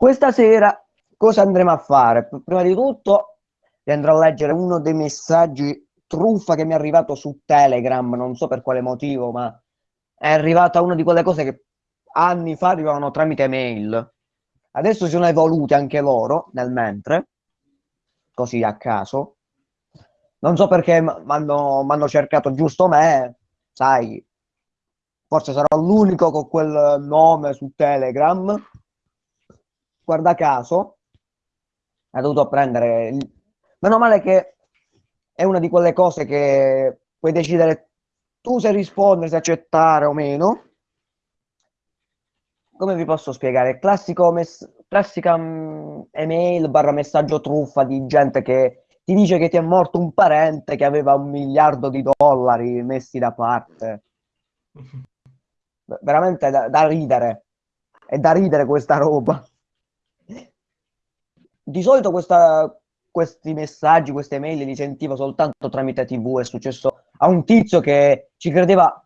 Questa sera cosa andremo a fare? Prima di tutto andrò a leggere uno dei messaggi truffa che mi è arrivato su Telegram, non so per quale motivo, ma è arrivata una di quelle cose che anni fa arrivavano tramite mail. Adesso si sono evoluti anche loro nel mentre, così a caso. Non so perché mi hanno cercato giusto me, sai, forse sarò l'unico con quel nome su Telegram guarda caso, ha dovuto prendere... Il... Meno male che è una di quelle cose che puoi decidere tu se rispondere, se accettare o meno. Come vi posso spiegare? Classico mess... classica um, email barra messaggio truffa di gente che ti dice che ti è morto un parente che aveva un miliardo di dollari messi da parte. Veramente da, da ridere. È da ridere questa roba di solito questa, questi messaggi, queste mail li sentivo soltanto tramite TV. È successo a un tizio che ci credeva,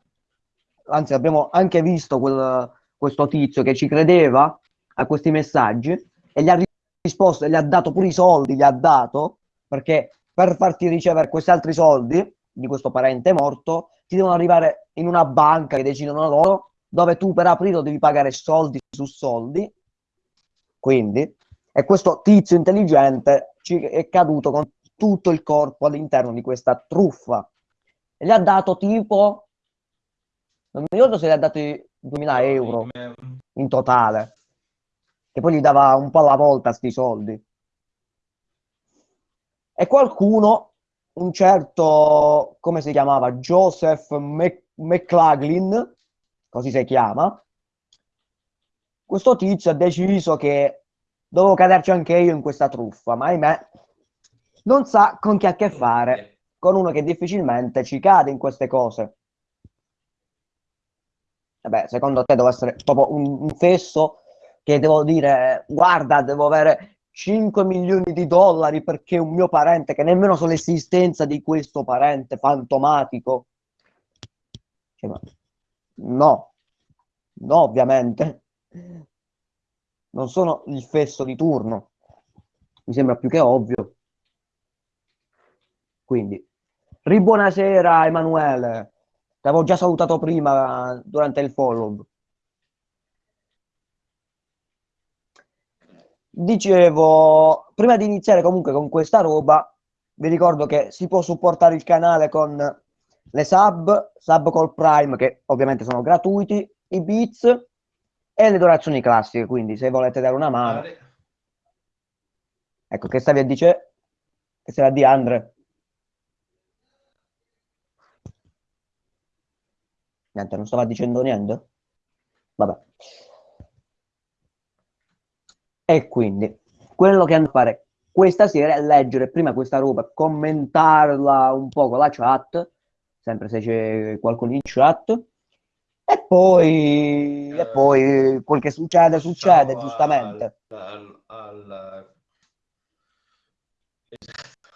anzi, abbiamo anche visto quel, questo tizio che ci credeva a questi messaggi e gli ha risposto gli ha dato pure i soldi, gli ha dato perché per farti ricevere questi altri soldi di questo parente morto ti devono arrivare in una banca che decidono loro dove tu per aprirlo devi pagare soldi su soldi quindi e questo tizio intelligente ci è caduto con tutto il corpo all'interno di questa truffa. E gli ha dato tipo, non mi ricordo se gli ha dato 2000 euro in totale, che poi gli dava un po' alla volta sti soldi. E qualcuno, un certo, come si chiamava, Joseph McLaughlin, così si chiama, questo tizio ha deciso che dovevo caderci anche io in questa truffa, ma ahimè non sa con chi ha a che fare, con uno che difficilmente ci cade in queste cose. Vabbè, secondo te devo essere proprio un, un fesso che devo dire, guarda, devo avere 5 milioni di dollari perché un mio parente, che nemmeno so l'esistenza di questo parente fantomatico. Cioè, no, no, ovviamente non sono il fesso di turno. Mi sembra più che ovvio. Quindi, ribuonasera Emanuele. Ti avevo già salutato prima durante il follow. Dicevo, prima di iniziare comunque con questa roba, vi ricordo che si può supportare il canale con le sub, sub col Prime, che ovviamente sono gratuiti, i bits e le donazioni classiche, quindi se volete dare una mano. Ecco, che stavi a dire? Che stavi a dire Andre? Niente, non stava dicendo niente? Vabbè. E quindi, quello che hanno a fare questa sera è leggere prima questa roba, commentarla un po' con la chat, sempre se c'è qualcuno in chat, e poi, eh, e poi quel che succede, succede, giustamente. Al, al,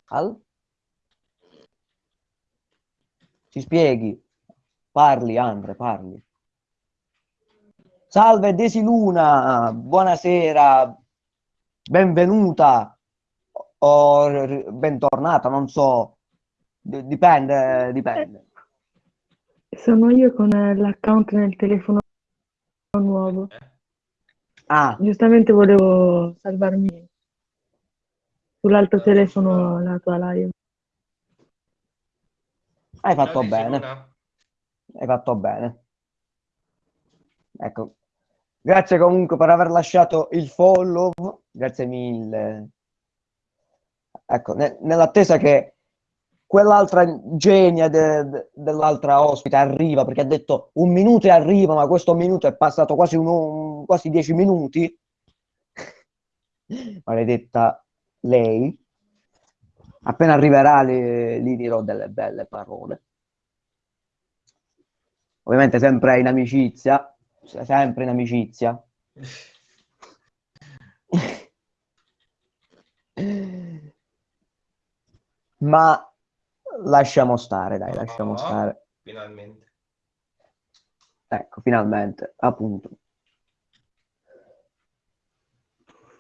al... Ci spieghi? Parli, Andre, parli. Salve Desiluna, buonasera, benvenuta o bentornata, non so, dipende, dipende. Sono io con eh, l'account nel telefono nuovo. Ah, Giustamente volevo salvarmi sull'altro telefono la tua live. hai fatto bene, hai fatto bene. Ecco, grazie comunque per aver lasciato il follow, grazie mille. Ecco, ne- nell'attesa che quell'altra genia de, de, dell'altra ospite arriva perché ha detto un minuto e arriva, ma questo minuto è passato quasi, uno, quasi dieci minuti. Maledetta lei. Appena arriverà gli dirò delle belle parole. Ovviamente sempre in amicizia, sempre in amicizia. Ma lasciamo stare, dai, lasciamo oh, stare. Finalmente. Ecco, finalmente, appunto.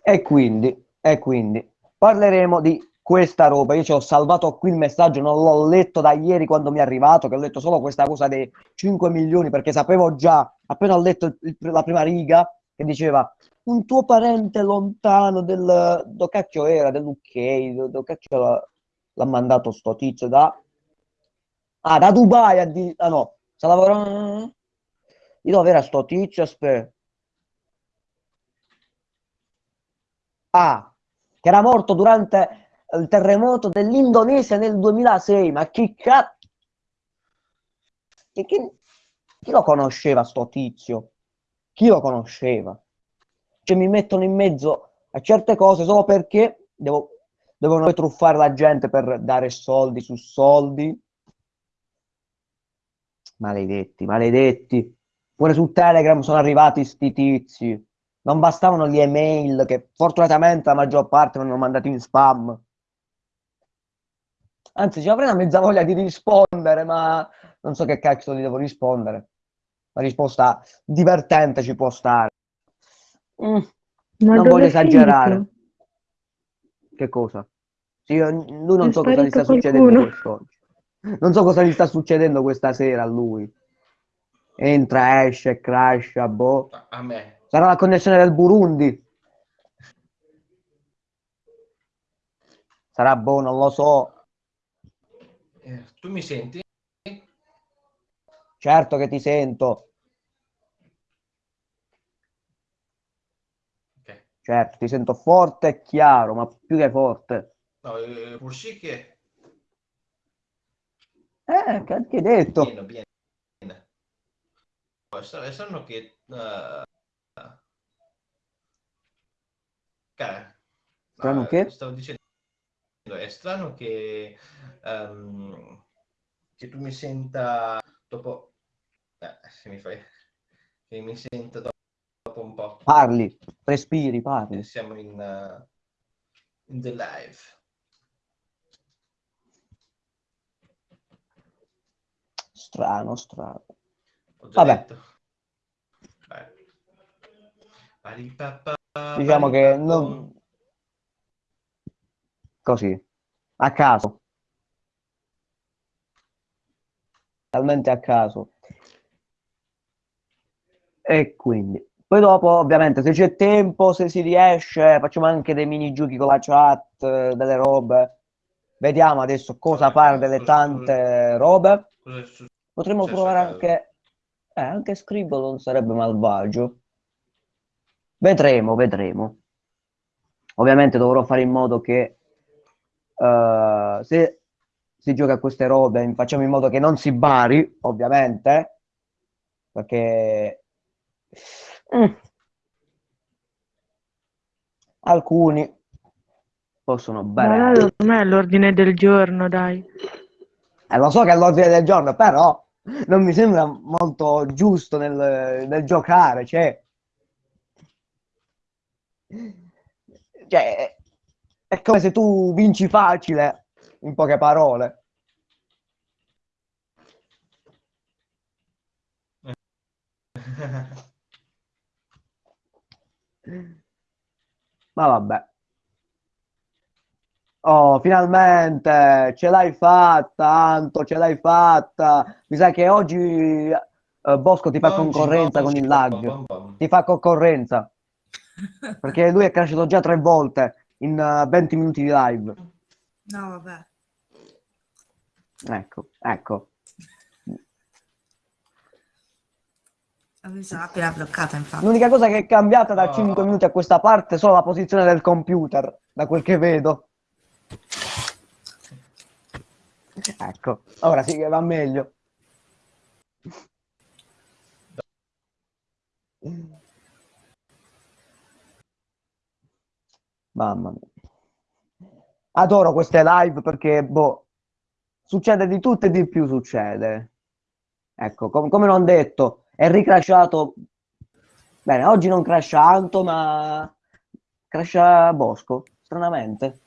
E quindi, e quindi parleremo di questa roba. Io ci ho salvato qui il messaggio, non l'ho letto da ieri quando mi è arrivato, che ho letto solo questa cosa dei 5 milioni, perché sapevo già, appena ho letto il, la prima riga, che diceva un tuo parente lontano del... do cacchio era, dell'UK, do, do cacchio l'ha, mandato sto tizio da... Ah, da Dubai, a di... ah no, sta lavorando... Di dove era sto tizio, aspetta. Ah, che era morto durante il terremoto dell'Indonesia nel 2006. Ma chi cazzo... Chi, chi, chi lo conosceva sto tizio? Chi lo conosceva? Cioè mi mettono in mezzo a certe cose solo perché devo, devono truffare la gente per dare soldi su soldi. Maledetti, maledetti. Pure su Telegram sono arrivati sti tizi. Non bastavano le email che fortunatamente la maggior parte non hanno mandato in spam. Anzi, ci avrei una mezza voglia di rispondere, ma non so che cazzo gli devo rispondere. La risposta divertente ci può stare. Mm, non voglio esagerare. Finito? Che cosa? Io, lui non so cosa gli sta qualcuno. succedendo quest'oggi. Non so cosa gli sta succedendo questa sera a lui. Entra, esce, crasha, boh. A me. Sarà la connessione del Burundi. Sarà boh, non lo so. Eh, tu mi senti? Certo che ti sento. Certo, ti sento forte e chiaro, ma più che forte. No, eh, pur sì che... Eh, che hai detto? Pieno, pieno. Sanno che... Uh... Strano che? Stavo dicendo è strano che, um, che tu mi senta dopo... Eh, se mi fai... Che mi senta dopo un po'. Parli, respiri, parli. Siamo in, uh, in the live. Strano, strano. Vabbè. Diciamo che non, così, a caso. Talmente a caso. E quindi, poi dopo, ovviamente, se c'è tempo, se si riesce, facciamo anche dei mini giochi con la chat, delle robe. Vediamo adesso cosa fare delle tante robe. Potremmo provare anche... Eh, anche Scribble non sarebbe malvagio. Vedremo, vedremo. Ovviamente dovrò fare in modo che uh, se si gioca a queste robe facciamo in modo che non si bari, ovviamente, perché mm, alcuni possono bere. Ma non è l'ordine del giorno, dai. Eh, lo so che è l'ordine del giorno, però non mi sembra molto giusto nel, nel giocare, cioè... Cioè, è come se tu vinci facile, in poche parole. Ma vabbè. Oh, finalmente ce l'hai fatta, Anto, ce l'hai fatta. Mi sa che oggi eh, Bosco ti fa concorrenza con il lag. Ti fa concorrenza. Perché lui è cresciuto già tre volte in uh, 20 minuti di live. No, vabbè. Ecco, ecco. Appena bloccata, infatti. L'unica cosa che è cambiata da oh. 5 minuti a questa parte è solo la posizione del computer, da quel che vedo. Ecco, ora sì che va meglio. Mamma mia. Adoro queste live perché, boh, succede di tutto e di più succede. Ecco, com come non detto, è ricrashato... Bene, oggi non crasha Anto, ma crasha Bosco, stranamente.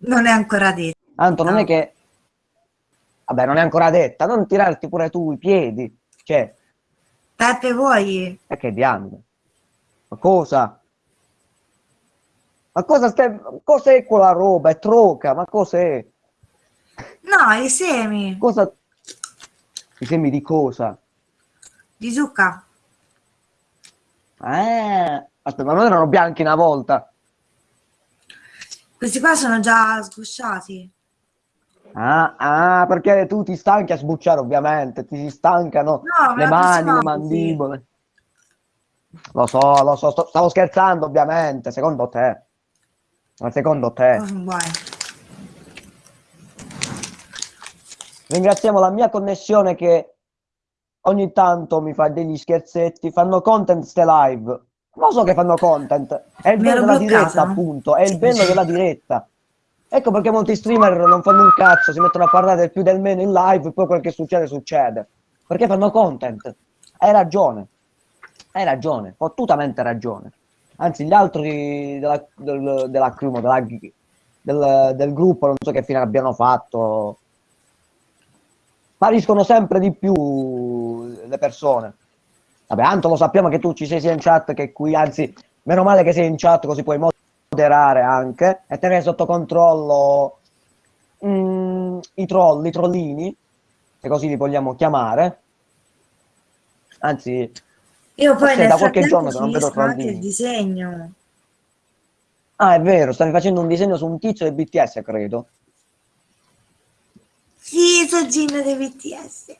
Non è ancora detto. Anto, non è che... Vabbè, non è ancora detta, non tirarti pure tu i piedi. Cioè... Peppe, vuoi? E che diamine? Ma cosa? Ma cosa stai... Cos'è quella roba? È troca, ma cos'è? No, i semi Cosa... I semi di cosa? Di zucca. Eh, aspetta, ma non erano bianchi una volta? Questi qua sono già sgusciati. Ah, ah, perché tu ti stanchi a sbucciare, ovviamente, ti si stancano No, le mani, le mandibole. Lo so, lo so, sto- stavo scherzando, ovviamente, secondo te. Ma secondo te. Oh. Ringraziamo la mia connessione che ogni tanto mi fa degli scherzetti, fanno content ste live. Lo so che fanno content, è il Mi bello della bloccata. diretta, appunto, è il bello della diretta. Ecco perché molti streamer non fanno un cazzo, si mettono a parlare del più del meno in live e poi quel che succede succede. Perché fanno content. Hai ragione. Hai ragione, fottutamente ragione. Anzi, gli altri della, del, della crew, della- del, del gruppo, non so che fine abbiano fatto, spariscono sempre di più le persone. Vabbè, Anto, lo sappiamo che tu ci sei sia in chat che qui, anzi, meno male che sei in chat così puoi moderare anche e tenere sotto controllo mm, i troll, i trollini, se così li vogliamo chiamare. Anzi, Io poi nel da qualche giorno che non vedo trollini. il disegno. ah, è vero, stavi facendo un disegno su un tizio del BTS, credo. Sì, Sogino dei BTS.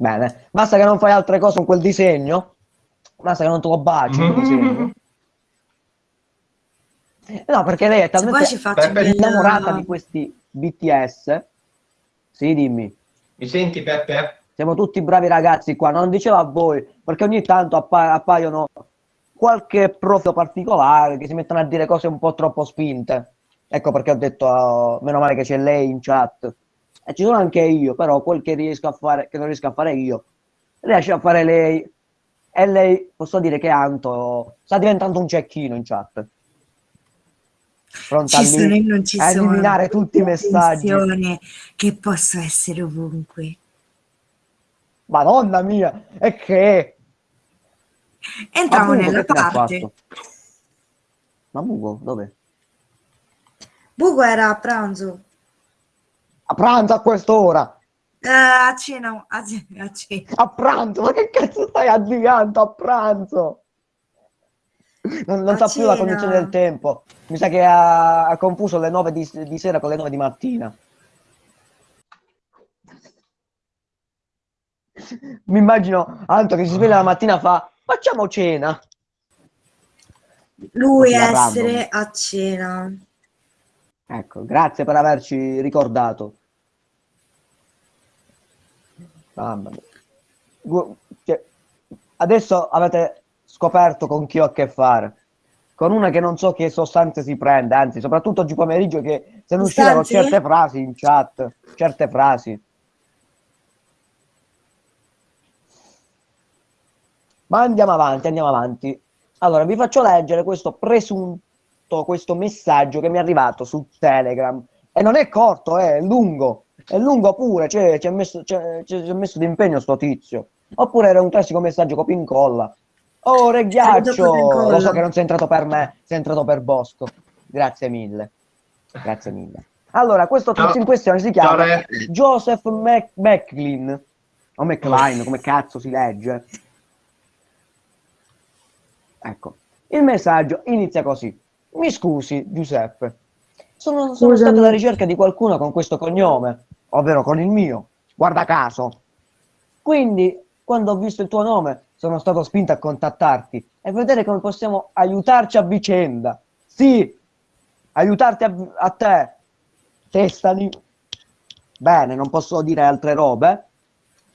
Bene, basta che non fai altre cose con quel disegno. Basta che non te lo baci quel disegno. No, perché lei è talmente innamorata di questi BTS. Sì, dimmi. Mi senti Peppe? Siamo tutti bravi ragazzi qua, non dicevo a voi, perché ogni tanto appa- appaiono qualche profilo particolare che si mettono a dire cose un po' troppo spinte. Ecco perché ho detto, oh, meno male che c'è lei in chat. E ci sono anche io, però quel che riesco a fare, che non riesco a fare io, riesce a fare lei. E lei, posso dire che Anto sta diventando un cecchino in chat. Pronta Ci sono e non ci a sono. eliminare tutti i messaggi. Che posso essere ovunque. Madonna mia, e che? Entriamo nella parte. Ma Bugo, dove? Bugo era a pranzo. A pranzo a quest'ora! Eh, a cena, a cena, a cena. A pranzo, ma che cazzo stai avviando a pranzo? Non, non sa più la cena. cognizione del tempo. Mi sa che ha, ha confuso le 9 di, di sera con le 9 di mattina. Mi immagino Anto che si sveglia la mattina e fa facciamo cena. Lui a random. essere a cena. Ecco, grazie per averci ricordato. Mamma mia. Cioè, adesso avete scoperto con chi ho a che fare. Con una che non so che sostanze si prende, anzi, soprattutto oggi pomeriggio che se ne uscivano certe frasi in chat, certe frasi. Ma andiamo avanti, andiamo avanti. Allora, vi faccio leggere questo presunto, questo messaggio che mi è arrivato su Telegram. E non è corto, eh, è lungo. È lungo pure, cioè, ci ha messo, c'è- ci ci ha messo d'impegno sto tizio. Oppure era un classico messaggio copia e incolla. Oh, re ghiaccio! Lo so che non sei entrato per me, sei entrato per Bosco. Grazie mille. Grazie mille. Allora, questo tizio in questione si chiama re. Joseph Mac- Macklin. O McLean, come cazzo si legge. Ecco, il messaggio inizia così. Mi scusi, Giuseppe. Sono, sono stato alla ricerca di qualcuno con questo cognome, ovvero con il mio. Guarda caso. Quindi, quando ho visto il tuo nome, sono stato spinto a contattarti e vedere come possiamo aiutarci a vicenda. Sì, aiutarti a, a te. Testani. Bene, non posso dire altre robe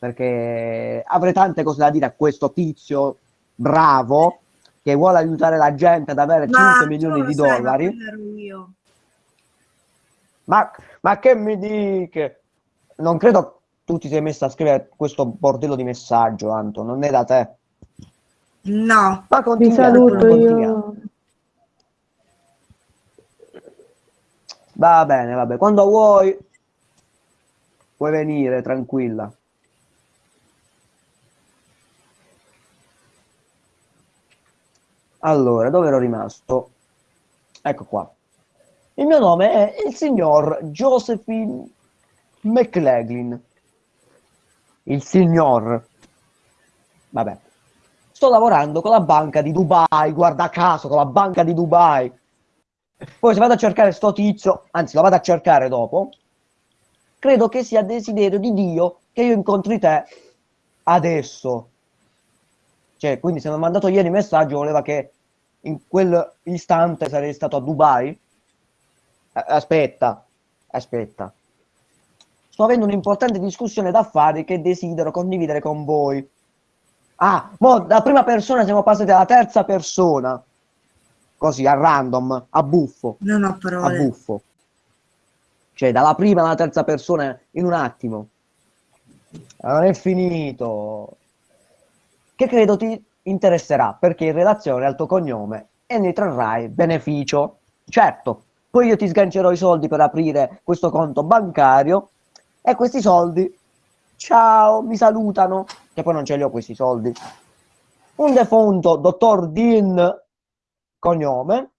perché avrei tante cose da dire a questo tizio bravo che vuole aiutare la gente ad avere 5 tu milioni lo di ma dollari. Ma, ma che mi dica? Non credo tu ti sei messo a scrivere questo bordello di messaggio, Anto, non è da te. No, Ma continua. io. Va bene, va bene. Quando vuoi, puoi venire, tranquilla. Allora, dove ero rimasto? Ecco qua. Il mio nome è il signor Josephine McLaughlin. Il signor. Vabbè. Sto lavorando con la banca di Dubai, guarda caso, con la banca di Dubai. Poi se vado a cercare sto tizio, anzi lo vado a cercare dopo, credo che sia desiderio di Dio che io incontri te adesso. Cioè, quindi se mi ha mandato ieri messaggio voleva che in quell'istante sarei stato a Dubai. Aspetta, aspetta. Sto avendo un'importante discussione d'affari che desidero condividere con voi. Ah, mo da prima persona siamo passati alla terza persona. Così, a random, a buffo, Non ho a parole. buffo. Cioè, dalla prima alla terza persona in un attimo. Non è finito. Che credo ti interesserà, perché in relazione al tuo cognome e ne trarrai beneficio. Certo, poi io ti sgancerò i soldi per aprire questo conto bancario e questi soldi, ciao, mi salutano, che poi non ce li ho questi soldi. Un defunto dottor Dean, cognome,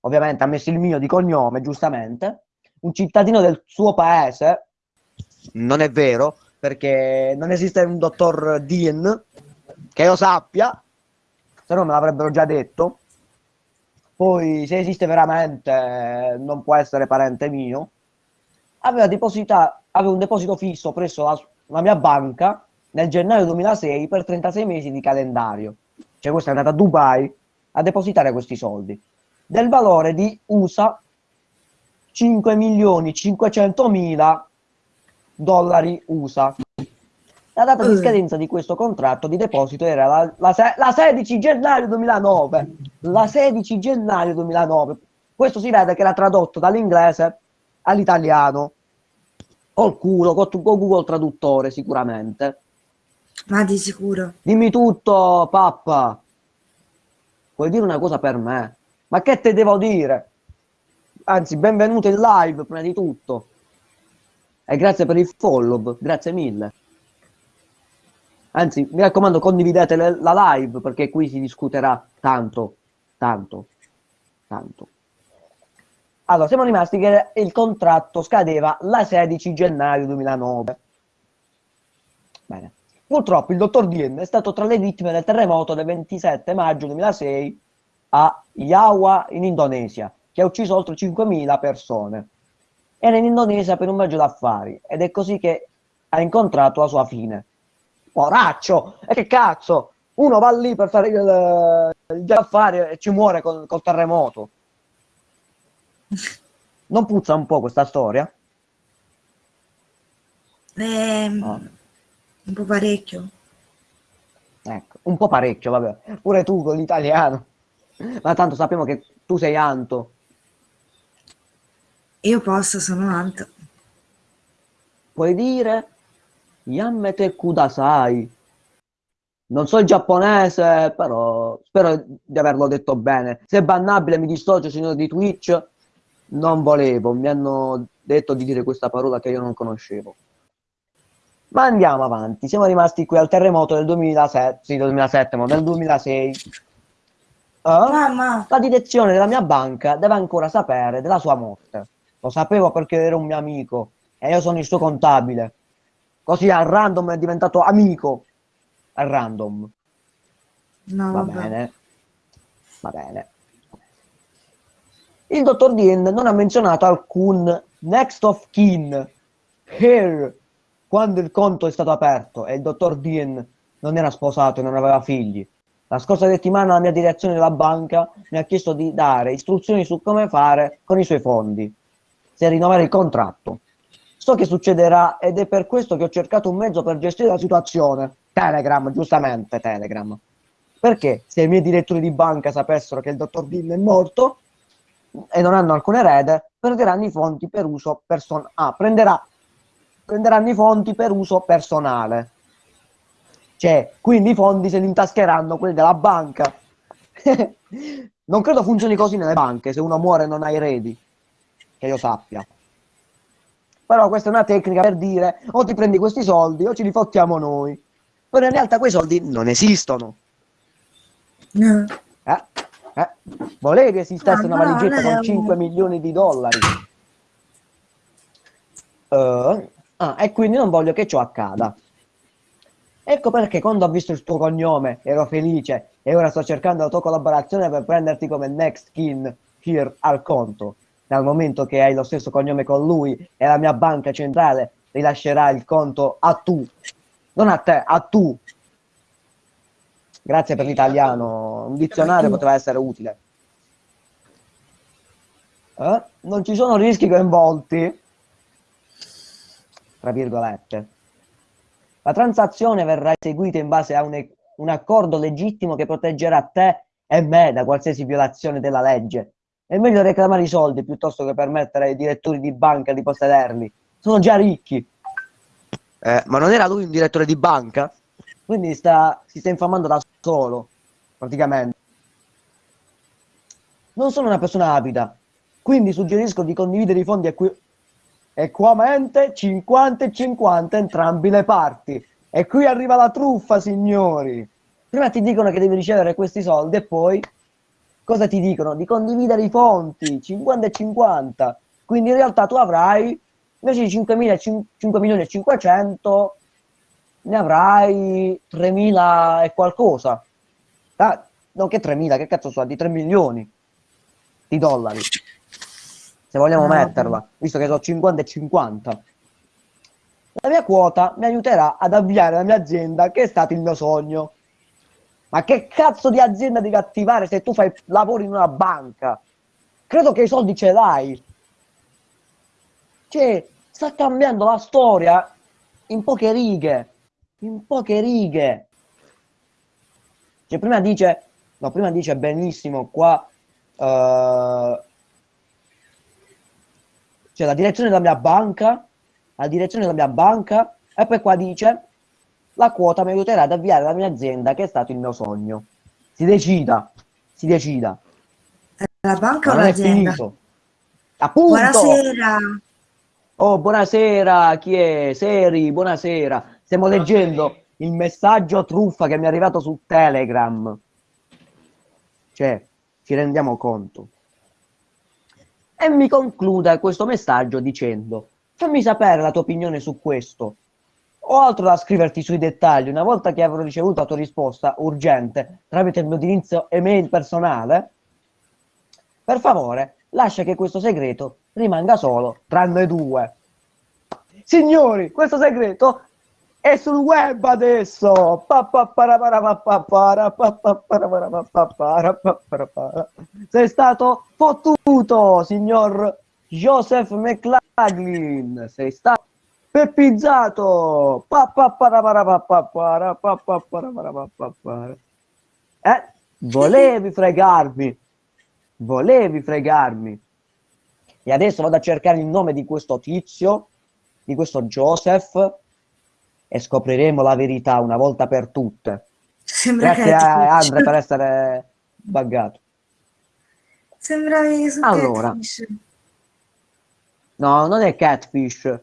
ovviamente ha messo il mio di cognome, giustamente, un cittadino del suo paese, non è vero, perché non esiste un dottor Dean, che io sappia, se no me l'avrebbero già detto. Poi, se esiste veramente, non può essere parente mio. Aveva, deposita- aveva un deposito fisso presso la, la mia banca nel gennaio 2006 per 36 mesi di calendario. Cioè, questo è andato a Dubai a depositare questi soldi del valore di USA 5 milioni 500 mila dollari USA. La data di Eh. scadenza di questo contratto di deposito era la, la la 16 gennaio 2009. La 16 gennaio 2009. Questo si vede che era tradotto dall'inglese all'italiano. Col culo, con, con Google Traduttore sicuramente. Ma di sicuro. Dimmi tutto, pappa. Vuoi dire una cosa per me? Ma che te devo dire? Anzi, benvenuto in live prima di tutto. E grazie per il follow, grazie mille. Anzi, mi raccomando, condividete la live perché qui si discuterà tanto, tanto, tanto. Allora, siamo rimasti che il contratto scadeva la 16 gennaio 2009. Bene. Purtroppo il dottor Dien è stato tra le vittime del terremoto del 27 maggio 2006 a Jawa in Indonesia, che ha ucciso oltre 5.000 persone. Era in Indonesia per un viaggio d'affari ed è così che ha incontrato la sua fine. Poraccio! E che cazzo! Uno va lì per fare il, il d'affari e ci muore col, col terremoto. Non puzza un po' questa storia? Ehm, No. Un po' parecchio. Ecco, un po' parecchio, vabbè. Pure tu con l'italiano. Ma tanto sappiamo che tu sei Anto. Io posso, sono Anto. Puoi dire Yammete Kudasai. Non so il giapponese, però spero di averlo detto bene. Se è bannabile mi dissocio, signore di Twitch. Non volevo, mi hanno detto di dire questa parola che io non conoscevo. Ma andiamo avanti, siamo rimasti qui al terremoto del 2007, sì, del 2007, ma del 2006. Ah? Mamma, La direzione della mia banca deve ancora sapere della sua morte. Lo sapevo perché era un mio amico e io sono il suo contabile. Così al random è diventato amico. Al random. no, Va vabbè. bene. Va bene. Il dottor Dean non ha menzionato alcun next of kin here quando il conto è stato aperto e il dottor Dean non era sposato e non aveva figli. La scorsa settimana la mia direzione della banca mi ha chiesto di dare istruzioni su come fare con i suoi fondi, se rinnovare il contratto. So che succederà ed è per questo che ho cercato un mezzo per gestire la situazione. Telegram, giustamente Telegram. Perché se i miei direttori di banca sapessero che il dottor Dean è morto e non hanno alcun erede, perderanno i fondi per uso personale. Ah, prenderà, prenderanno i fondi per uso personale. Cioè, quindi i fondi se li intascheranno quelli della banca. non credo funzioni così nelle banche, se uno muore non ha eredi, che io sappia. Però questa è una tecnica per dire o ti prendi questi soldi o ci li fottiamo noi. Però in realtà quei soldi non esistono. No. Eh? Eh, volevi esistesse Ah, una valigetta con un- 5 milioni di dollari. Eh, ah, e quindi non voglio che ciò accada. Ecco perché quando ho visto il tuo cognome ero felice e ora sto cercando la tua collaborazione per prenderti come next kin here al conto. Dal momento che hai lo stesso cognome con lui e la mia banca centrale rilascerà il conto a tu, non a te, a tu. Grazie per l'italiano, un dizionario poteva essere utile. Eh? Non ci sono rischi coinvolti, tra virgolette. La transazione verrà eseguita in base a un, un accordo legittimo che proteggerà te e me da qualsiasi violazione della legge. È meglio reclamare i soldi piuttosto che permettere ai direttori di banca di possederli. Sono già ricchi. Eh, ma non era lui un direttore di banca? Quindi sta, si sta infamando da solo, praticamente. Non sono una persona avida, quindi suggerisco di condividere i fondi equi- equamente 50 e 50 entrambi le parti. E qui arriva la truffa, signori. Prima ti dicono che devi ricevere questi soldi e poi cosa ti dicono? Di condividere i fonti 50 e 50. Quindi in realtà tu avrai invece di 5, 5 milioni e 500 ne avrai 3.000 e qualcosa. Ah, no, che 3.000, che cazzo sono? Di 3 milioni di dollari. Se vogliamo Ah, metterla, visto che sono 50 e 50. La mia quota mi aiuterà ad avviare la mia azienda, che è stato il mio sogno. Ma che cazzo di azienda devi attivare se tu fai lavori in una banca? Credo che i soldi ce l'hai. Cioè, sta cambiando la storia in poche righe. In poche righe. Cioè, prima dice, no, prima dice benissimo qua, eh, c'è la direzione della mia banca, la direzione della mia banca, e poi qua dice, la quota mi aiuterà ad avviare la mia azienda, che è stato il mio sogno. Si decida, si decida. La banca Ma o l'azienda? Appunto! Buonasera. Oh, buonasera, chi è? Seri, buonasera. Stiamo leggendo il messaggio truffa che mi è arrivato su Telegram. Cioè, ci rendiamo conto. E mi conclude questo messaggio dicendo: Fammi sapere la tua opinione su questo. Ho altro da scriverti sui dettagli. Una volta che avrò ricevuto la tua risposta urgente tramite il mio indirizzo email personale, per favore, lascia che questo segreto rimanga solo tra noi due. Signori, questo segreto è sul web adesso. Sei stato fottuto, signor Joseph McLaughlin. Sei stato peppizzato. Eh? Volevi fregarmi. Volevi fregarmi. E adesso vado a cercare il nome di questo tizio, di questo Joseph, e scopriremo la verità una volta per tutte. Sembra Grazie a Catfish. Andre per essere buggato. Sembravi su Allora. Catfish. No, non è catfish.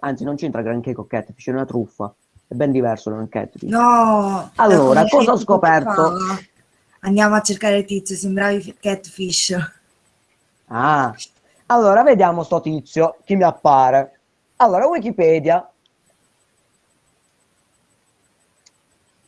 Anzi, non c'entra granché con catfish, è una truffa. È ben diverso da un catfish. No. Allora, cosa ho scoperto? Andiamo a cercare il tizio, sembravi Catfish. Ah, allora vediamo sto tizio, chi mi appare. Allora, Wikipedia.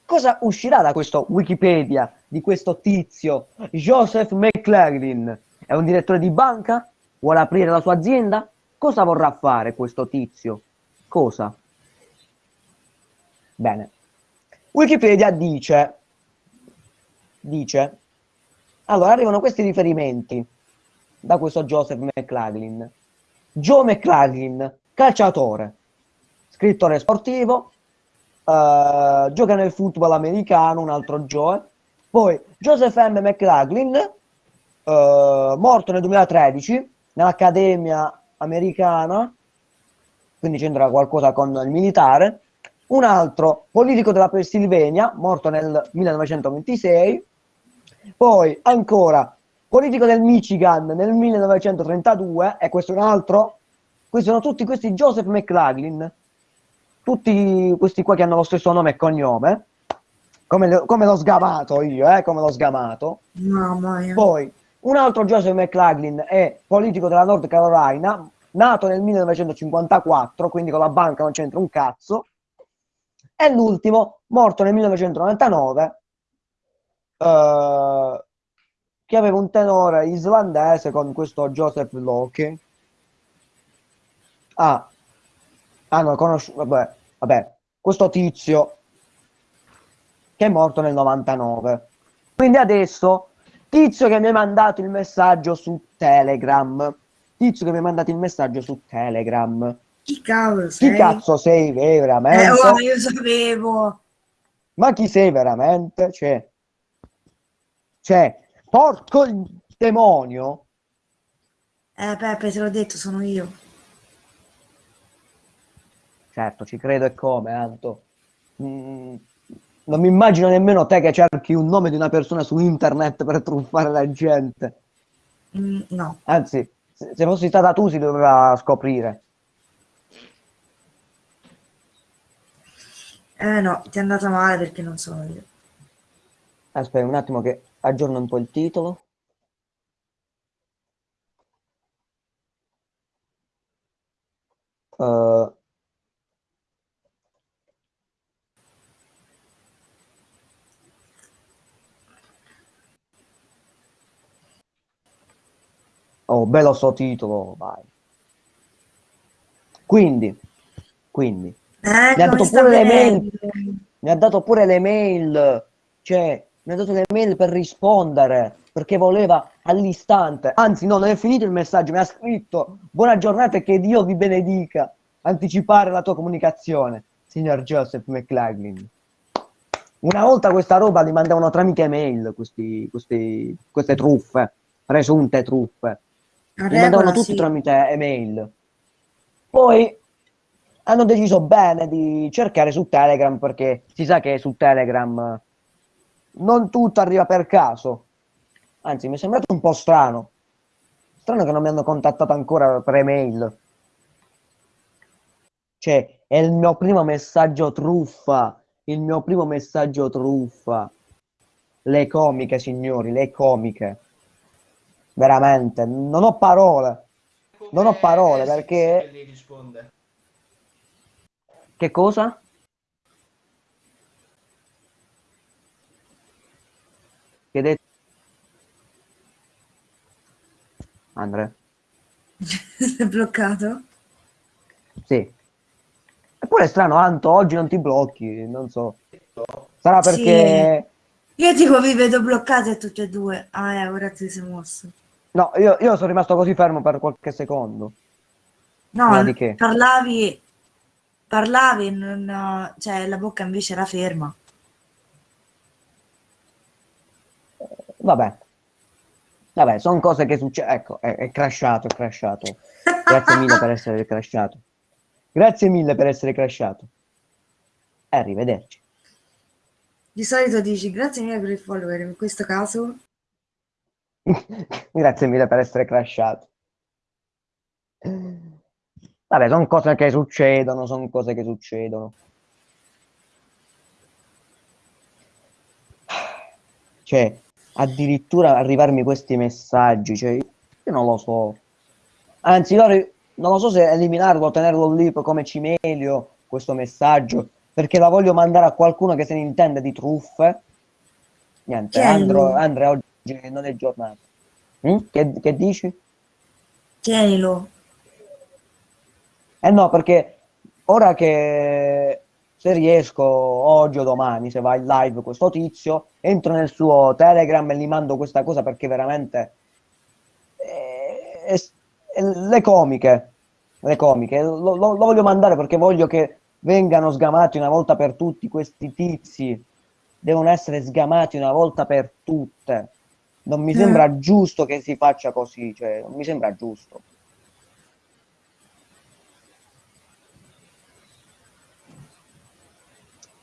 Cosa uscirà da questo Wikipedia di questo tizio, Joseph McLaughlin? È un direttore di banca? Vuole aprire la sua azienda? Cosa vorrà fare questo tizio? Cosa? Bene. Wikipedia dice, dice, allora arrivano questi riferimenti da questo Joseph McLaughlin. Joe McLaughlin, calciatore, scrittore sportivo, eh, gioca nel football americano, un altro Joe. Poi Joseph M. McLaughlin, eh, morto nel 2013 nell'Accademia americana, quindi c'entra qualcosa con il militare. Un altro politico della Pennsylvania, morto nel 1926. Poi ancora politico del Michigan nel 1932 e questo è un altro. Questi sono tutti questi Joseph McLaughlin, tutti questi qua che hanno lo stesso nome e cognome, come, come l'ho sgamato io, eh, come l'ho sgamato. Mamma mia. Poi, un altro Joseph McLaughlin è politico della North Carolina, nato nel 1954, quindi con la banca non c'entra un cazzo. E l'ultimo, morto nel 1999, eh, che aveva un tenore islandese con questo Joseph Locke. Ah, hanno conosciuto, vabbè, vabbè, questo tizio che è morto nel 99. Quindi adesso, tizio che mi ha mandato il messaggio su Telegram, tizio che mi ha mandato il messaggio su Telegram. Chi cavolo Chi sei? cazzo sei veramente? Eh, oh, io sapevo. Ma chi sei veramente? Cioè, cioè, porco il demonio. Eh, Peppe, te l'ho detto, sono io. Certo, ci credo e come, Anto. Mm, non mi immagino nemmeno te che cerchi un nome di una persona su internet per truffare la gente. Mm, no. Anzi, se fossi stata tu si doveva scoprire. Eh no, ti è andata male perché non sono io. Aspetta un attimo che aggiorno un po' il titolo. Eh, Oh, bello sto titolo, vai. Quindi, quindi, Eh, Mi ha dato pure le mail. mi ha dato pure le mail, cioè, mi ha dato le mail per rispondere, perché voleva all'istante. Anzi, no, non è finito il messaggio, mi ha scritto, buona giornata e che Dio vi benedica. Anticipare la tua comunicazione, signor Joseph McLaughlin. Una volta questa roba li mandavano tramite mail, questi, questi- queste truffe, presunte truffe. A Li mandavano tutti sì. tramite email. Poi hanno deciso bene di cercare su Telegram perché si sa che su Telegram non tutto arriva per caso. Anzi, mi è sembrato un po' strano. Strano che non mi hanno contattato ancora per email. Cioè, è il mio primo messaggio truffa. Il mio primo messaggio truffa. Le comiche, signori, le comiche. Veramente, non ho parole. Non ho parole, perché- che lei risponde? Che cosa? Che hai detto? Andre? Sei bloccato? Sì. Eppure è strano, Anto, oggi non ti blocchi, non so. Sarà Sì. perché... Io tipo vi vedo bloccate tutte e due. Ah, eh, ora ti sei mosso. No, io, io sono rimasto così fermo per qualche secondo. No, di che? parlavi, parlavi, non, cioè la bocca invece era ferma. Vabbè. Vabbè, sono cose che succedono. Ecco, è, è crashato, è crashato. Grazie mille per essere crashato. Grazie mille per essere crashato. E arrivederci. Di solito dici grazie mille per il follower, in questo caso Grazie mille per essere crashato. Vabbè, sono cose che succedono, sono cose che succedono. Cioè, addirittura arrivarmi questi messaggi, cioè, io non lo so. Anzi, loro, non lo so se eliminarlo o tenerlo lì come cimelio, questo messaggio, perché la voglio mandare a qualcuno che se ne intende di truffe. Niente, Chi è Andro, lui? Andre oggi non è giornata. Mm? Che, che dici? tienilo. Eh no, perché ora che se riesco oggi o domani, se va in live questo tizio, entro nel suo Telegram e gli mando questa cosa perché veramente eh, è- è- le comiche, le comiche, lo, lo- lo voglio mandare perché voglio che vengano sgamati una volta per tutti questi tizi, devono essere sgamati una volta per tutte. Non mi Eh. sembra giusto che si faccia così, cioè, non mi sembra giusto.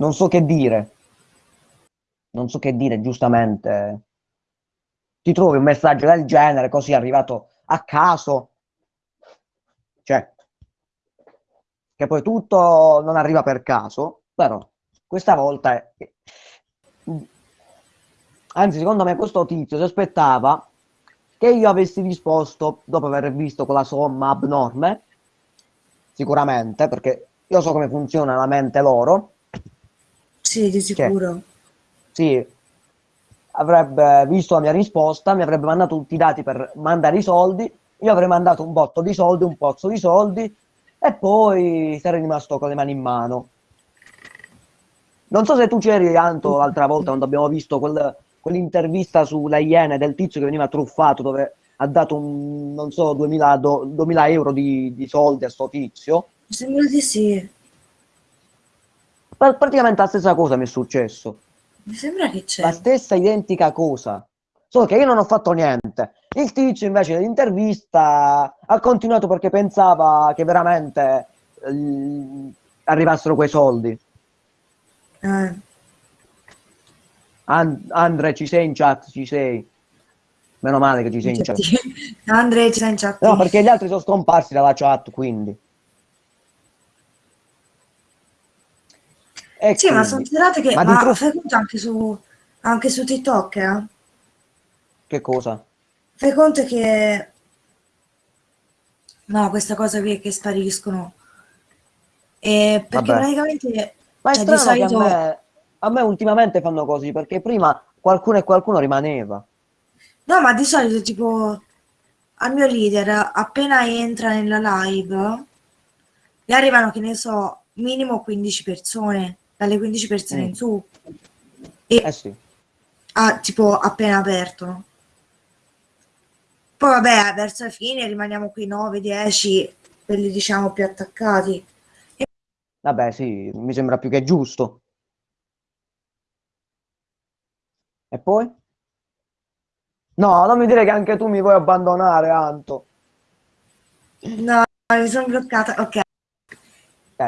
non so che dire. Non so che dire, giustamente. Ti trovi un messaggio del genere, così arrivato a caso. Cioè, che poi tutto non arriva per caso, però questa volta è- Anzi, secondo me questo tizio si aspettava che io avessi risposto dopo aver visto quella somma abnorme, sicuramente, perché io so come funziona la mente loro. Sì, di sicuro. Sì, avrebbe visto la mia risposta, mi avrebbe mandato tutti i dati per mandare i soldi, io avrei mandato un botto di soldi, un pozzo di soldi e poi sarei rimasto con le mani in mano. Non so se tu c'eri, Anto, l'altra volta quando abbiamo visto quel, quell'intervista sulle Iene del tizio che veniva truffato dove ha dato un, non so, 2000, do, 2000 euro di, di, soldi a sto tizio. Mi sembra di sì. Pr praticamente la stessa cosa mi è successo. Mi sembra che c'è. La stessa identica cosa. Solo che io non ho fatto niente. Il tizio invece dell'intervista ha continuato perché pensava che veramente eh, arrivassero quei soldi. Eh. And Andre, ci sei in chat? Ci sei? Meno male che ci sei in chat. Andre, ci sei in chat? No, perché gli altri sono scomparsi dalla chat, quindi. E sì, quindi. ma considerate che ma ma conto anche su, anche su TikTok, eh? Che cosa? Fai conto che... No, questa cosa qui è che spariscono. E perché Vabbè. praticamente... Ma è cioè, strano di solito... che a me, a me ultimamente fanno così, perché prima qualcuno e qualcuno rimaneva. No, ma di solito tipo al mio leader appena entra nella live gli arrivano, che ne so, minimo 15 persone, dalle 15 persone Mm. in su. E Eh sì. ah, tipo appena aperto. Poi vabbè, verso la fine rimaniamo qui 9-10, quelli diciamo più attaccati. Vabbè, sì, mi sembra più che giusto. E poi? No, non mi dire che anche tu mi vuoi abbandonare, Anto. No, mi sono bloccata. Ok. Eh,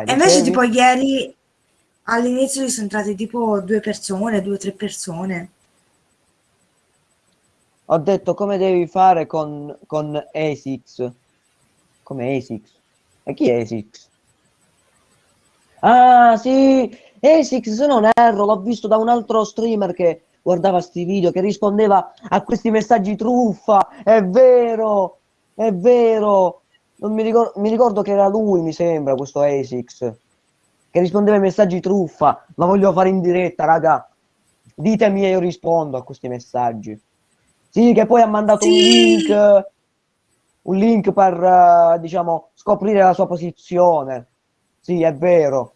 E invece tipo ieri all'inizio sono entrate tipo due persone, due o tre persone. Ho detto come devi fare con, con ASICS. Come ASICS? E chi è ASICS? Ah, sì, ASICS, se non erro, l'ho visto da un altro streamer che guardava sti video, che rispondeva a questi messaggi truffa. È vero, è vero. Non mi ricordo, mi ricordo che era lui, mi sembra, questo ASICS, che rispondeva ai messaggi truffa. La voglio fare in diretta, raga. Ditemi e io rispondo a questi messaggi. Sì, che poi ha mandato un Sì. link, un link per, eh, diciamo, scoprire la sua posizione. Sì, è vero.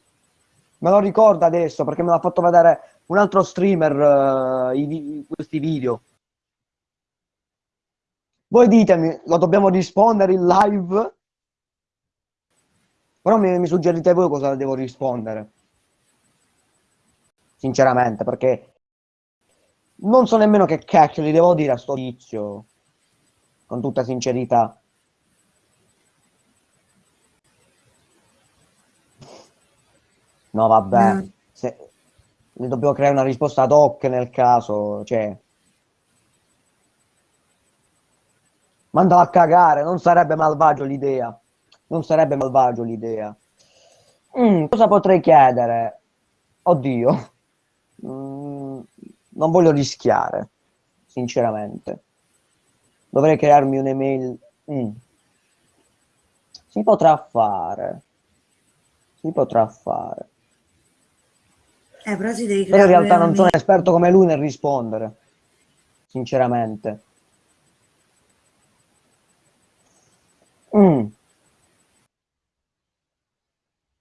Me lo ricordo adesso perché me l'ha fatto vedere un altro streamer eh, i questi video. Voi ditemi, lo dobbiamo rispondere in live? Però mi, mi suggerite voi cosa devo rispondere. Sinceramente, perché non so nemmeno che cacchio gli devo dire a sto tizio. Con tutta sincerità. No, vabbè. No. Se... Ne dobbiamo creare una risposta ad hoc nel caso, cioè... Mandalo a cagare, non sarebbe malvagio l'idea. Non sarebbe malvagio l'idea. Mm, cosa potrei chiedere? Oddio. Mm, non voglio rischiare, sinceramente. Dovrei crearmi un'email. Mm. Si potrà fare. Si potrà fare. Eh, però ti devi Però in creare realtà non sono esperto come lui nel rispondere. Sinceramente. Mm.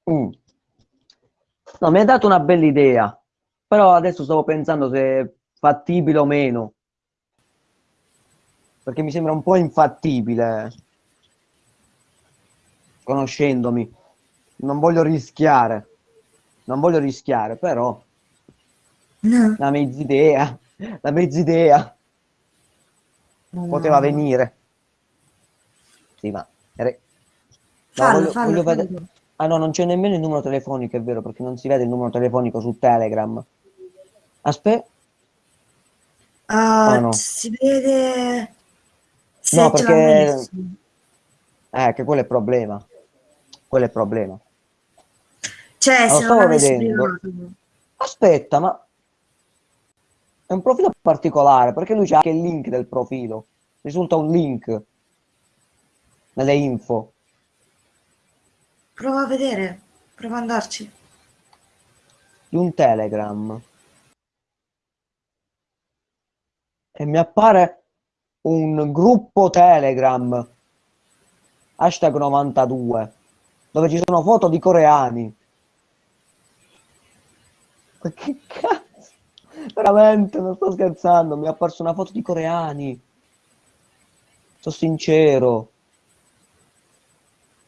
Mm. No, mi hai dato una bella idea, però adesso stavo pensando se è fattibile o meno, perché mi sembra un po' infattibile, conoscendomi. Non voglio rischiare, non voglio rischiare, però No. la mezz'idea, la mezz'idea No. poteva venire. Sì, ma... No, Fallo, voglio- fallo, voglio fallo. vedere- Ah no, non c'è nemmeno il numero telefonico, è vero, perché non si vede il numero telefonico su Telegram. Aspetta, Ah, Ah, no. si vede No, se l'ha perché- eh, che quello è il problema. Quello è il problema. Cioè, lo se non vedendo. Aspetta, ma... È un profilo particolare perché lui c'ha anche il link del profilo. Risulta un link nelle info. Prova a vedere, prova ad andarci. di un Telegram e mi appare un gruppo Telegram hashtag 92 dove ci sono foto di coreani. Ma che cazzo? Veramente, non sto scherzando, mi è apparsa una foto di coreani. Sono sincero.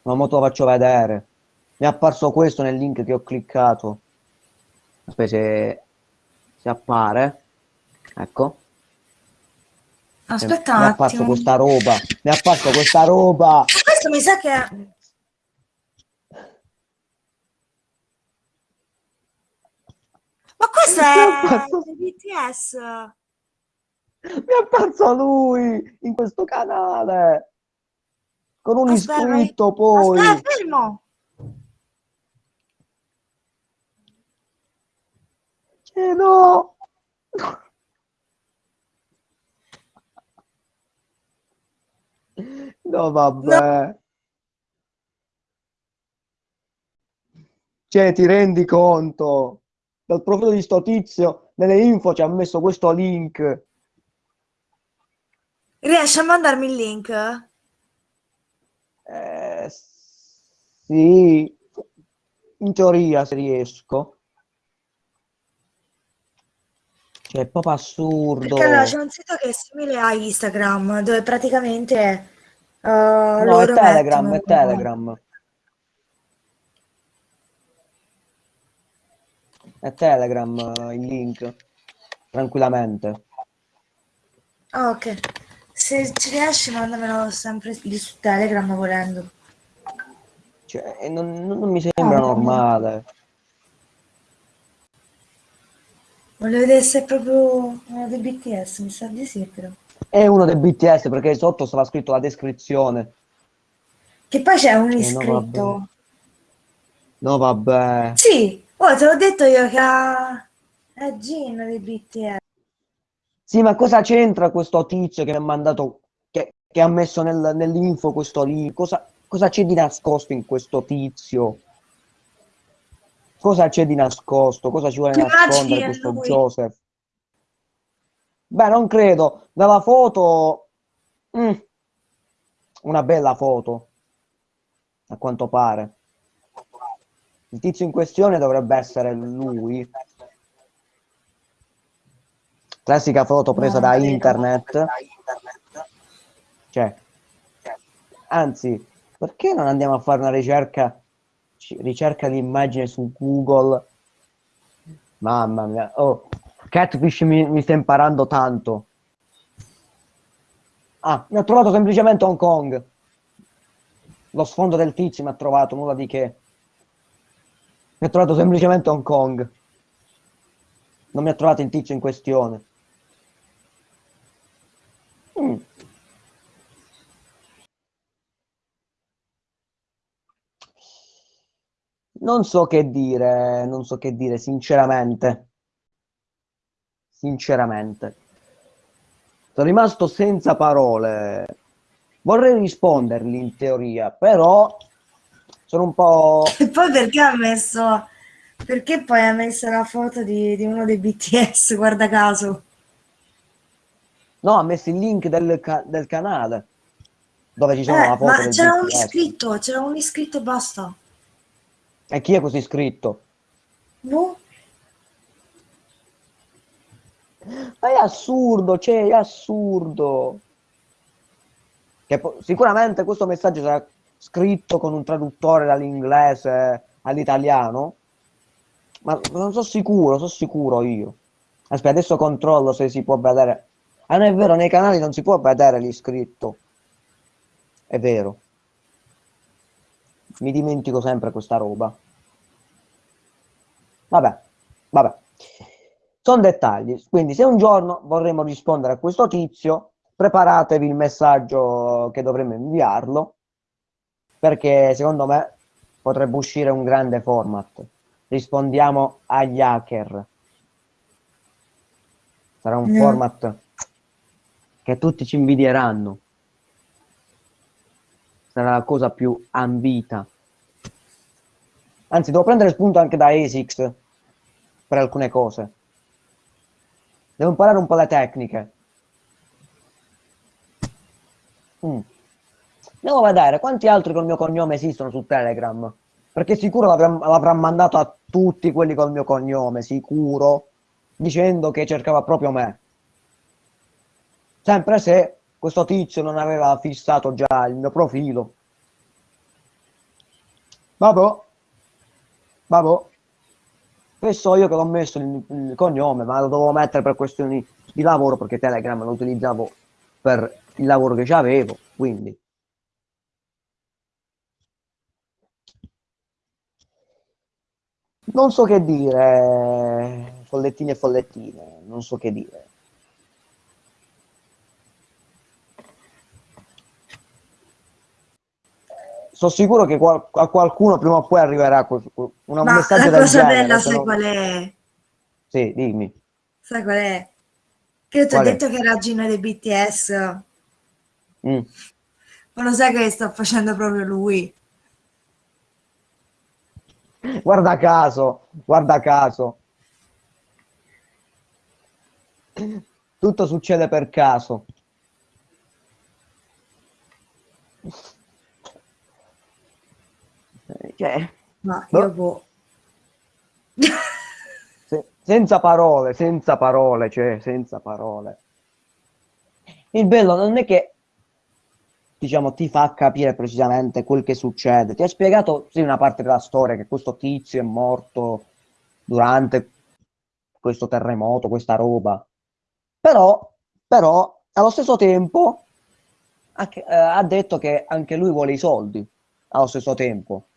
Ma mo te lo faccio vedere. Mi è apparso questo nel link che ho cliccato. Aspetta se, se appare. Ecco. Aspetta mi è apparso questa roba. Mi è apparso questa roba. Questo mi sa che... Ma questo Mi è BTS. Mi è apparso lui in questo canale. Con un Aspetta, iscritto poi. Aspetta, fermo. Eh no. No, vabbè. Cioè, ti rendi conto? Dal profilo di sto tizio, nelle info ci ha messo questo link. Riesci a mandarmi il link? Eh, sì, in teoria se riesco. Cioè, è proprio assurdo. Perché allora c'è un sito che è simile a Instagram, dove praticamente eh, No, è Telegram, è mettono- Telegram. È Telegram eh, il link, tranquillamente. Ah, ok. Se ci riesci, mandamelo sempre lì su Telegram volendo. Cioè, e non, non- mi sembra No. normale. Volevo vedere se è proprio uno dei BTS, mi sa di sì, però. È uno dei BTS perché sotto stava scritto la descrizione. Che poi c'è un Eh, no, iscritto. No, vabbè. Sì, oh, te l'ho detto io che ha... è Jin dei BTS. Sì, ma cosa c'entra questo tizio che mi ha mandato, che, che ha messo nel- nell'info questo link? Cosa, cosa c'è di nascosto in questo tizio? Cosa c'è di nascosto? Cosa ci vuole immagini nascondere questo lui? Joseph? Beh, non credo. Dalla foto... mm, una bella foto, a quanto pare. Il tizio in questione dovrebbe essere lui. Classica foto presa da internet. Cioè, anzi, perché non andiamo a fare una ricerca, ricerca di immagine su Google? Mamma mia, oh, Catfish mi, mi sta imparando tanto. Ah, mi ha trovato semplicemente Hong Kong. Lo sfondo del tizio mi ha trovato, nulla di che. Mi ha trovato semplicemente Hong Kong. Non mi ha trovato il tizio in questione. Mm. Non so che dire, non so che dire, sinceramente. Sinceramente. Sono rimasto senza parole. Vorrei rispondergli in teoria, però sono un po'... E poi perché ha messo... Perché poi ha messo la foto di, di uno dei BTS, guarda caso. No, ha messo il link del, del canale dove ci sono Eh, la foto ma c'era un iscritto, c'era un iscritto e basta. E chi è così iscritto? Boh. Ma è assurdo, cioè, è assurdo. Che sicuramente questo messaggio sarà scritto con un traduttore dall'inglese all'italiano, ma non sono sicuro, sono sicuro io. Aspetta, adesso controllo se si può vedere. Ah, non è vero, nei canali non si può vedere l'iscritto. È vero. Mi dimentico sempre questa roba. Vabbè, vabbè. Sono dettagli. Quindi, se un giorno vorremmo rispondere a questo tizio, preparatevi il messaggio che dovremmo inviarlo, perché secondo me potrebbe uscire un grande format. Rispondiamo agli hacker. Sarà un No. format che tutti ci invidieranno. Sarà la cosa più ambita. Anzi, devo prendere spunto anche da ASICS per alcune cose. Devo imparare un po' le tecniche. Mm. Devo vedere quanti altri col mio cognome esistono su Telegram. Perché sicuro l'avrà, mandato a tutti quelli col mio cognome, sicuro, dicendo che cercava proprio me. Sempre se questo tizio non aveva fissato già il mio profilo. Vabbè. Vabbè. E so io che l'ho messo il, il cognome, ma lo dovevo mettere per questioni di lavoro perché Telegram lo utilizzavo per il lavoro che avevo, quindi. Non so che dire, follettini e follettine, non so che dire. Sono sicuro che qual- a qualcuno prima o poi arriverà quel- un Ma messaggio la cosa genere. bella, sai no- qual è? Sì, dimmi. Sai qual è? Che ti ho è? detto che era Gino dei BTS, Mm. ma lo sai che sta facendo proprio lui? Guarda caso, guarda caso. Tutto succede per caso. Cioè, Ma Boh. io boh. se- senza parole, senza parole, cioè, senza parole. Il bello non è che, diciamo, ti fa capire precisamente quel che succede. Ti ha spiegato, sì, una parte della storia, che questo tizio è morto durante questo terremoto, questa roba. Però, però, allo stesso tempo, anche- eh, ha detto che anche lui vuole i soldi, allo stesso tempo.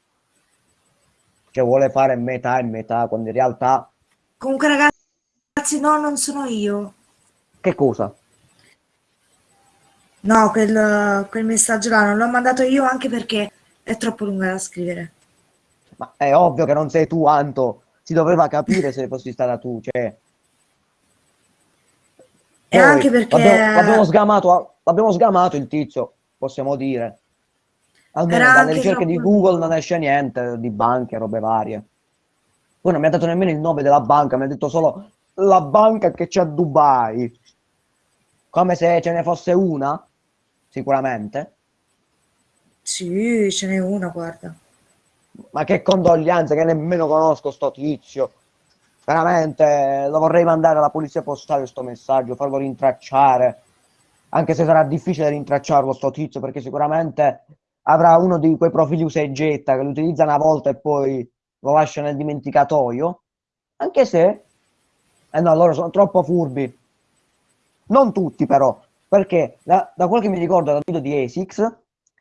Cioè vuole fare metà e metà, quando in realtà, Comunque ragazzi, no, non sono io. che cosa? No, quel, quel messaggio là non l'ho mandato io anche perché è troppo lunga da scrivere. Ma è ovvio che non sei tu, Anto. Si doveva capire se fossi stata tu, cioè. E Poi, anche perché L'abbiamo, sgamato, sgamato il tizio, possiamo dire. Almeno Era dalle ricerche di troppo Google lungo. non esce niente di banche, robe varie. Poi non mi ha dato nemmeno il nome della banca, mi ha detto solo la banca che c'è a Dubai. Come se ce ne fosse una, sicuramente. Sì, ce n'è una, guarda. Ma che condoglianze, che nemmeno conosco sto tizio. Veramente lo vorrei mandare alla polizia postale sto messaggio, farlo rintracciare. Anche se sarà difficile rintracciarlo sto tizio, perché sicuramente avrà uno di quei profili usa e getta che lo utilizza una volta e poi lo lascia nel dimenticatoio. Anche se, eh no, loro sono troppo furbi. Non tutti però, perché da, da quel che mi ricordo dal video di ASICS,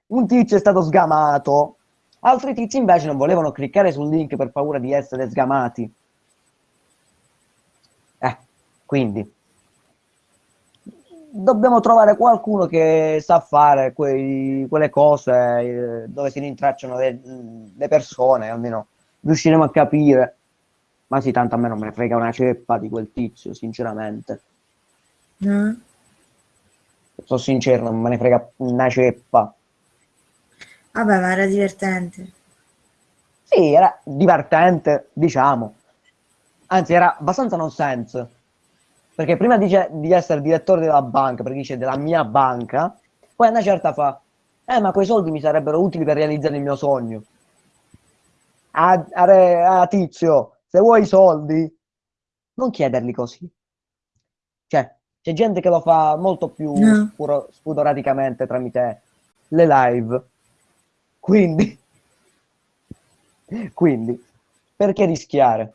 un tizio è stato sgamato, altri tizi invece non volevano cliccare sul link per paura di essere sgamati. Eh, quindi dobbiamo trovare qualcuno che sa fare quei- quelle cose eh, dove si rintracciano le, le persone, almeno riusciremo a capire. Ma sì, tanto a me non me ne frega una ceppa di quel tizio, sinceramente. Eh? Sono sincero, non me ne frega una ceppa. Vabbè, ma era divertente. Sì, era divertente, diciamo. Anzi, era abbastanza nonsense. Perché prima dice di essere direttore della banca, perché dice della mia banca, poi una certa fa, eh, ma quei soldi mi sarebbero utili per realizzare il mio sogno. A, a a tizio, se vuoi i soldi, non chiederli così. C'è gente che lo fa molto più No. spuro- spudoraticamente tramite le live. Quindi, quindi, perché rischiare?